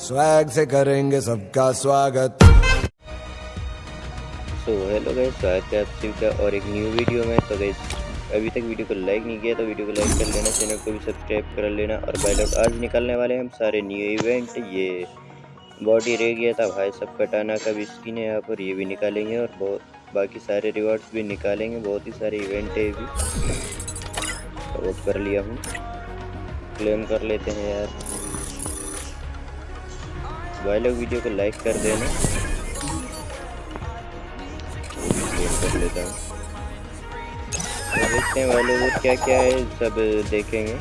Swag से करेंगे सबका स्वागत। सो हेलो गाइस स्वागत है आप सभी का और एक न्यू वीडियो में तो गाइस अभी तक वीडियो को लाइक नहीं किया तो वीडियो को लाइक कर लेना, चैनल को भी सब्सक्राइब कर लेना और भाई लोग आज निकलने वाले हैं हम सारे न्यू इवेंट ये बॉडी रह गया था, भाई सब कटाना का भी स्किन है यहाँ पर ये भी निकालेंगे और बहुत, बाकी सारे रिवॉर्ड्स भी निकालेंगे, बहुत ही सारे इवेंट है भी। तो कर लिया हूँ। क्लेम कर लेते हैं यार। भाई लोग वीडियो को लाइक कर देना। कर लेता हूँ। देखते हैं भाई लोग क्या क्या है, सब देखेंगे।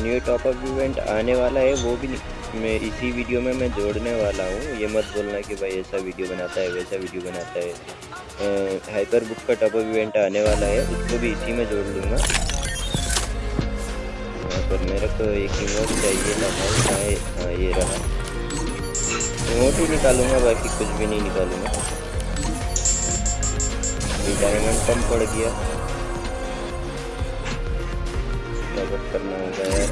न्यू टॉपअप इवेंट आने वाला है, वो भी मैं इसी वीडियो में मैं जोड़ने वाला हूँ। ये मत बोलना कि भाई ऐसा वीडियो बनाता है, वैसा वीडियो बनाता है। हाइपर बुक का टॉपअप इवेंट आने वाला है, उसको भी इसी में जोड़ लूँगा। पर मेरे को एक इमोट चाहिए था भाई हाँ ये हाँ ये रहा। इमोट ही निकालूँगा, बाकी कुछ भी नहीं निकालूँगा। डायमंड कम पड़ गया। क्या करना होगा यार।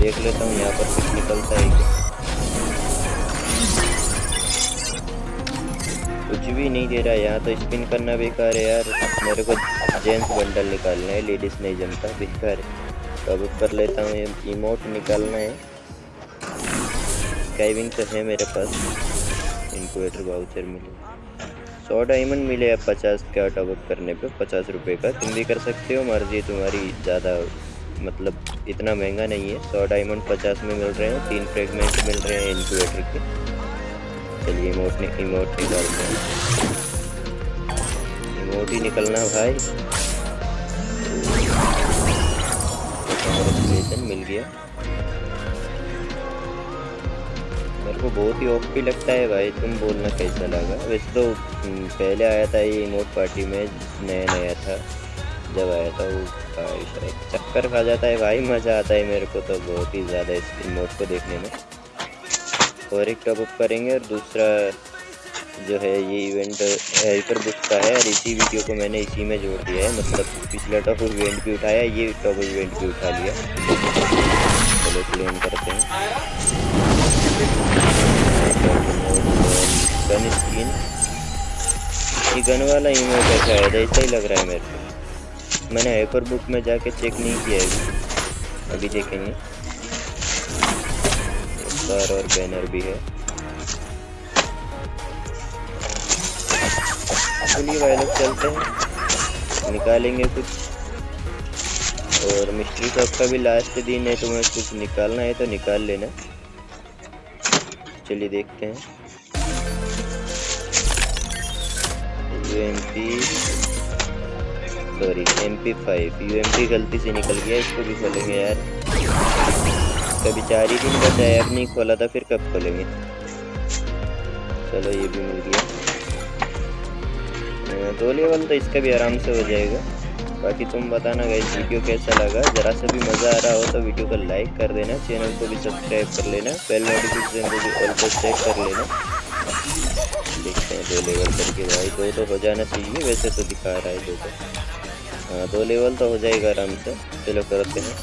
देख लेता हूँ, यहाँ पर कुछ निकलता है क्या? कुछ भी नहीं दे रहा, यहाँ तो स्पिन करना बेकार है यार। मेरे को जेंट्स बंडल निकालना है लेडीज़ नहीं जमता, बेकार है। अब कर लेता हूँ ये इमोट निकालना है। स्काइविंग तो है मेरे पास। इनक्वेटर वाउचर मिले। सौ डायमंड मिले आप पचास का टॉपअप करने पे, पचास रुपये का। तुम भी कर सकते हो, मर्ज़ी, तुम्हारी ज़्यादा मतलब इतना महँगा नहीं है। सौ डायमंड पचास में मिल रहे हैं, तीन फ्रेगमेंट मिल रहे हैं इनक्यूबेटर के। चलिए इमोट ने इमोट निकालते हैं। इमोट ही निकलना भाई। कॉन्ग्रेचुलेसन मिल गया। मेरे को बहुत ही ओपी लगता है भाई, तुम बोलना कैसा लगा? वैसे तो पहले आया था ये इमोट पार्टी में, नया नया था। जब आया था वो एक चक्कर खा जाता है भाई, मज़ा आता है मेरे को तो बहुत ही ज़्यादा इस इमोट को देखने में। और एक टॉप अप करेंगे और दूसरा जो है ये इवेंट हेल्पर बुक का है और इसी वीडियो को मैंने इसी में जोड़ दिया है। मतलब पिछला टॉप इवेंट भी उठाया, ये टॉप इवेंट भी उठा लिया। चलो क्लेम करते हैं। गन स्किन ये गन वाला इमोट है शायद ऐसा ही लग रहा है मेरे को। मैंने हाइपर बुक में जाके चेक नहीं किया है। अभी देखेंगे। और बैनर भी है। चलिए भाई लोग चलते हैं। निकालेंगे कुछ। और मिस्ट्री शॉप का भी लास्ट दिन है तुम्हें कुछ निकालना है तो निकाल लेना। चलिए देखते हैं। U M P sorry M P five U M P गलती से निकल गया, इसको भी खोलेंगे यार। कभी चार ही दिन है अब नहीं खोला था, फिर कब खोलेंगे? चलो, ये भी मिल गया। दो लेवल तो इसका भी आराम से हो जाएगा। बाकी तुम बताना गई वीडियो कैसा लगा? ज़रा सा भी मज़ा आ रहा हो तो वीडियो को लाइक कर देना चैनल को भी सब्सक्राइब कर लेना बेल नोटिफिकेशन को भी ऑल को चेक कर लेना। देखते हैं, दो लेवल करके भाई, दो तो हो जाना चाहिए, वैसे तो दिखा रहा है दो तो। हाँ दो लेवल तो हो जाएगा आराम से। चलो करते हैं।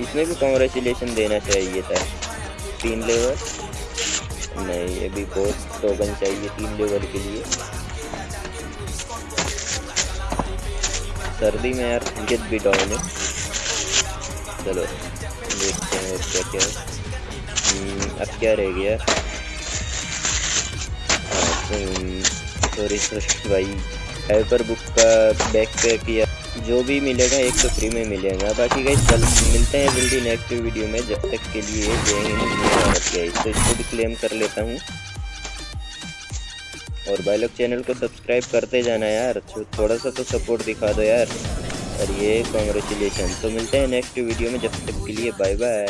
इसमें भी कॉन्ग्रेचुलेसन देना चाहिए था। तीन लेवल नहीं ये भी बहुत टोकन चाहिए तीन लेवल के लिए। सर्दी में यार गेट भी डाउन है चलो देखते हैं क्या क्या हम्म, अब क्या रह गया? हाँ, सॉरी भाई। हाइपर बुक का बैक पैक या जो भी मिलेगा एक तो फ्री में मिलेगा। बाकी गई चल मिलते हैं जल्दी नेक्स्ट वीडियो में, जब तक के लिए तो इसको भी क्लेम कर लेता हूँ। और भाई लोग चैनल को सब्सक्राइब करते जाना यार। थोड़ा सा तो सपोर्ट दिखा दो यार। और ये कॉन्ग्रेचुलेसन तो मिलते हैं नेक्स्ट वीडियो में, जब तक के लिए बाय बाय